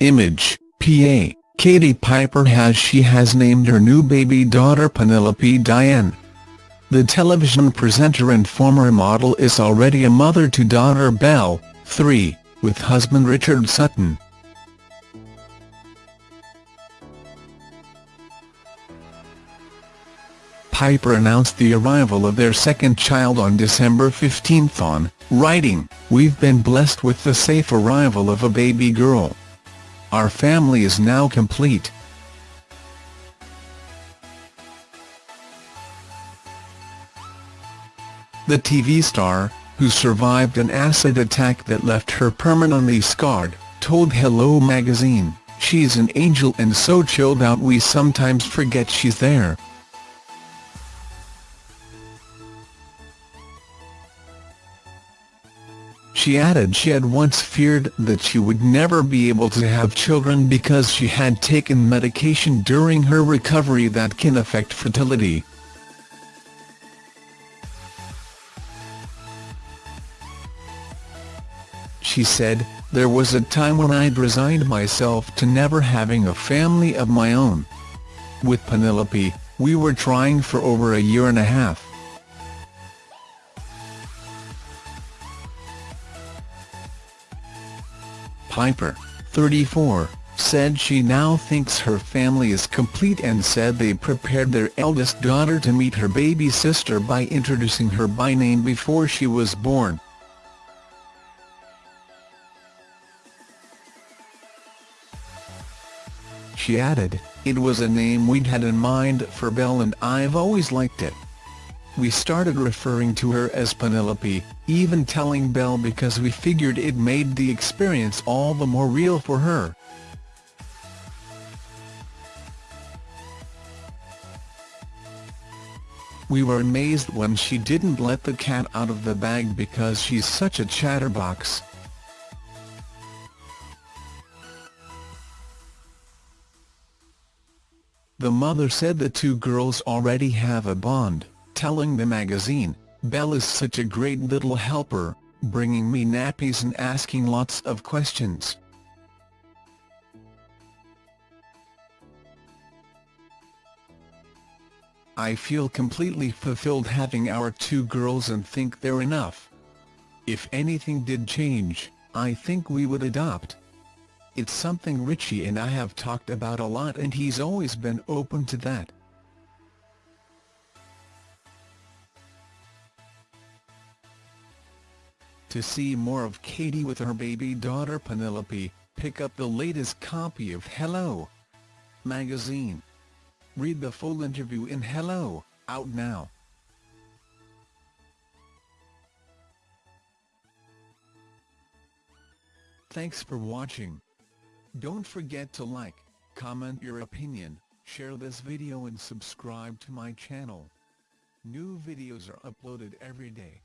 Image, PA, Katie Piper has she has named her new baby daughter Penelope Diane. The television presenter and former model is already a mother to daughter Belle, 3, with husband Richard Sutton. Piper announced the arrival of their second child on December 15 on, writing, We've been blessed with the safe arrival of a baby girl. Our family is now complete. The TV star, who survived an acid attack that left her permanently scarred, told Hello magazine, She's an angel and so chilled out we sometimes forget she's there. She added she had once feared that she would never be able to have children because she had taken medication during her recovery that can affect fertility. She said, there was a time when I'd resigned myself to never having a family of my own. With Penelope, we were trying for over a year and a half. Piper, 34, said she now thinks her family is complete and said they prepared their eldest daughter to meet her baby sister by introducing her by name before she was born. She added, it was a name we'd had in mind for Belle and I've always liked it. We started referring to her as Penelope, even telling Belle because we figured it made the experience all the more real for her. We were amazed when she didn't let the cat out of the bag because she's such a chatterbox. The mother said the two girls already have a bond telling the magazine, Belle is such a great little helper, bringing me nappies and asking lots of questions. I feel completely fulfilled having our two girls and think they're enough. If anything did change, I think we would adopt. It's something Richie and I have talked about a lot and he's always been open to that. To see more of Katie with her baby daughter Penelope, pick up the latest copy of Hello! magazine. Read the full interview in Hello! out now. Thanks for watching. Don't forget to like, comment your opinion, share this video and subscribe to my channel. New videos are uploaded every day.